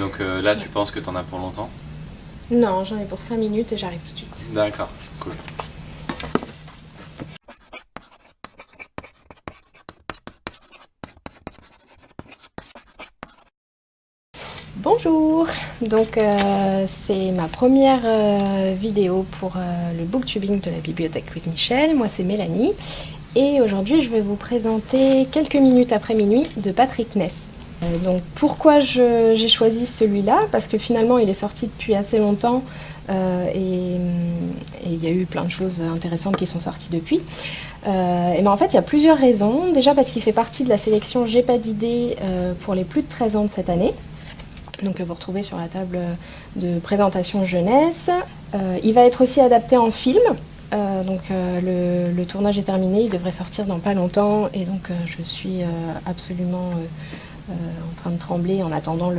Donc euh, là, tu penses que t'en as pour longtemps Non, j'en ai pour 5 minutes et j'arrive tout de suite. D'accord, cool. Bonjour Donc euh, c'est ma première euh, vidéo pour euh, le booktubing de la bibliothèque Louise Michel. Moi c'est Mélanie et aujourd'hui je vais vous présenter Quelques minutes après minuit de Patrick Ness. Donc pourquoi j'ai choisi celui-là? Parce que finalement il est sorti depuis assez longtemps et il y a eu plein de choses intéressantes qui sont sorties depuis. et ben en fait il y a plusieurs raisons. Déjà parce qu'il fait partie de la sélection J'ai pas d'idée pour les plus de 13 ans de cette année donc vous retrouvez sur la table de présentation jeunesse. Euh, il va être aussi adapté en film, euh, donc euh, le, tournage est terminé, il devrait sortir dans pas longtemps et donc je suis absolument en train de trembler en attendant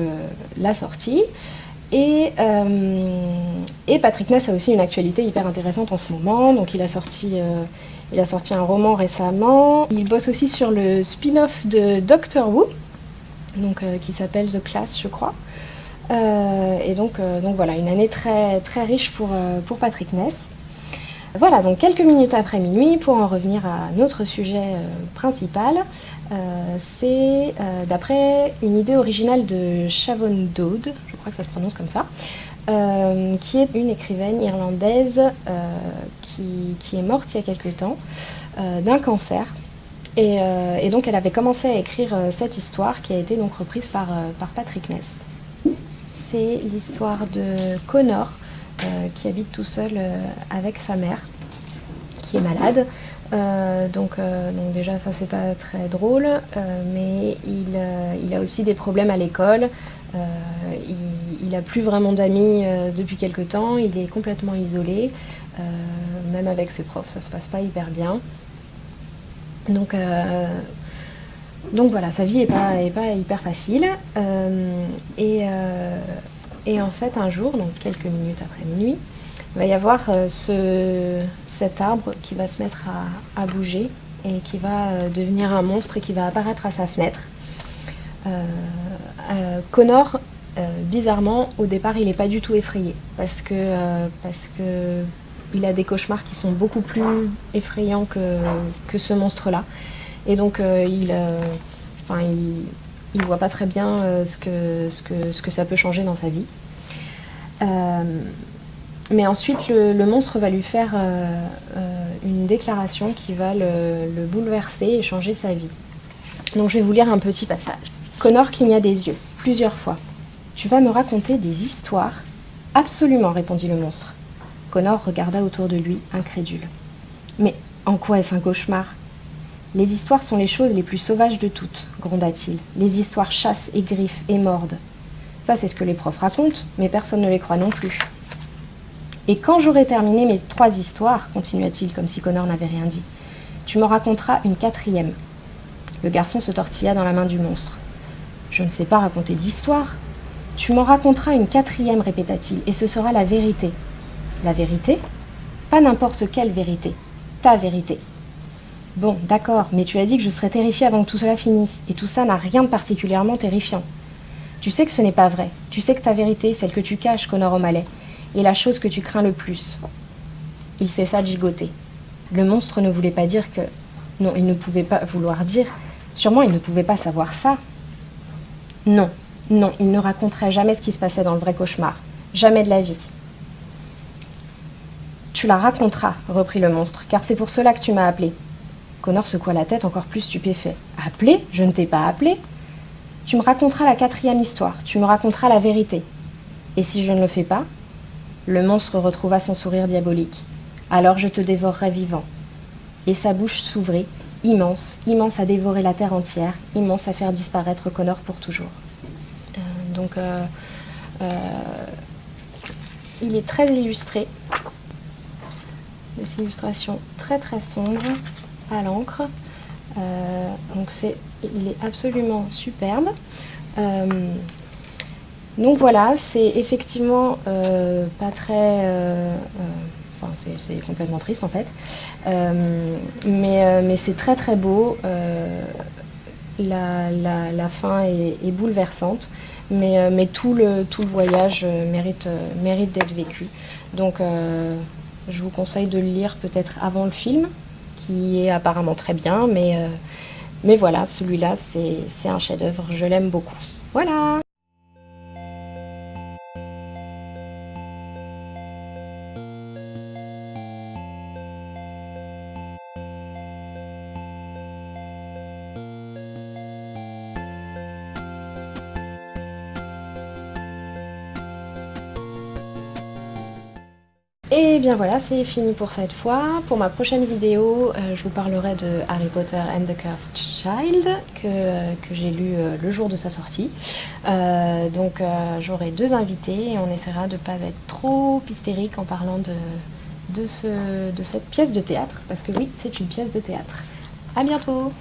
la sortie. Et, et, Patrick Ness a aussi une actualité hyper intéressante en ce moment, donc il a sorti, il a sorti un roman récemment. Il bosse aussi sur le spin-off de Doctor Who, donc, qui s'appelle The Class je crois. Euh, et donc, euh, donc voilà, une année très, très riche pour, euh, pour Patrick Ness. Voilà, donc quelques minutes après minuit, pour en revenir à notre sujet principal, c'est d'après une idée originale de Shavon Dode, je crois que ça se prononce comme ça, qui est une écrivaine irlandaise qui, qui, est morte il y a quelque temps d'un cancer. Et, donc elle avait commencé à écrire cette histoire qui a été donc reprise par, Patrick Ness c'est l'histoire de Connor, euh, qui habite tout seul euh, avec sa mère, qui est malade. Euh, donc, déjà ça c'est pas très drôle, mais il, a aussi des problèmes à l'école, il, n'a plus vraiment d'amis depuis quelque temps, il est complètement isolé, même avec ses profs ça se passe pas hyper bien. Donc voilà, sa vie n'est pas, hyper facile. Euh, euh, et, en fait, un jour, donc quelques minutes après minuit, il va y avoir euh, ce, cet arbre qui va se mettre à, bouger et qui va devenir un monstre et qui va apparaître à sa fenêtre. Connor, bizarrement, au départ, il n'est pas du tout effrayé parce que, parce que il a des cauchemars qui sont beaucoup plus effrayants que, que ce monstre-là. Et donc, euh, il, euh, enfin, il, voit pas très bien euh, ce, que, ce, que, ce que ça peut changer dans sa vie. mais ensuite, le, monstre va lui faire une déclaration qui va le, bouleverser et changer sa vie. Donc je vais vous lire un petit passage. Connor cligna des yeux, plusieurs fois. Tu vas me raconter des histoires Absolument, répondit le monstre. Connor regarda autour de lui, incrédule. Mais en quoi est-ce un cauchemar? Les histoires sont les choses les plus sauvages de toutes, gronda-t-il. Les histoires chassent et griffent et mordent. Ça, c'est ce que les profs racontent, mais personne ne les croit non plus. Et quand j'aurai terminé mes trois histoires, continua-t-il comme si Connor n'avait rien dit, tu me raconteras une quatrième. Le garçon se tortilla dans la main du monstre. Je ne sais pas raconter d'histoire. Tu m'en raconteras une quatrième, répéta-t-il, et ce sera la vérité. La vérité? Pas n'importe quelle vérité. Ta vérité. Bon, d'accord, mais tu as dit que je serais terrifiée avant que tout cela finisse, et tout ça n'a rien de particulièrement terrifiant. Tu sais que ce n'est pas vrai. Tu sais que ta vérité, celle que tu caches, Connor O'Malley, est la chose que tu crains le plus. Il cessa de gigoter. Le monstre ne voulait pas dire que... Non, il ne pouvait pas vouloir dire... Sûrement, il ne pouvait pas savoir ça. Non, non, il ne raconterait jamais ce qui se passait dans le vrai cauchemar. Jamais de la vie. Tu la raconteras, reprit le monstre, car c'est pour cela que tu m'as appelé. Connor secoua la tête encore plus stupéfait. Appelé? Je ne t'ai pas appelé. Tu me raconteras la quatrième histoire, tu me raconteras la vérité. Et si je ne le fais pas? Le monstre retrouva son sourire diabolique. Alors je te dévorerai vivant. Et sa bouche s'ouvrit, immense, immense à dévorer la terre entière, immense à faire disparaître Connor pour toujours. Euh, donc, euh, euh, il est très illustré. Des illustrations très très sombres l'encre. Euh, donc c'est, il est absolument superbe. Euh, donc voilà, c'est effectivement euh, pas très... Enfin, c'est complètement triste en fait. mais, mais c'est très très beau. La, la, fin est, bouleversante. mais, mais tout, le, tout le voyage mérite, mérite d'être vécu. Donc je vous conseille de le lire peut-être avant le film, qui est apparemment très bien, mais, mais voilà, celui-là c'est un chef-d'œuvre, je l'aime beaucoup. Voilà Et bien voilà, c'est fini pour cette fois. Pour ma prochaine vidéo, euh, je vous parlerai de Harry Potter and the Cursed Child, que, euh, j'ai lu euh, le jour de sa sortie. donc j'aurai deux invités et on essaiera de ne pas être trop hystérique en parlant de, de cette pièce de théâtre, parce que oui, c'est une pièce de théâtre. A bientôt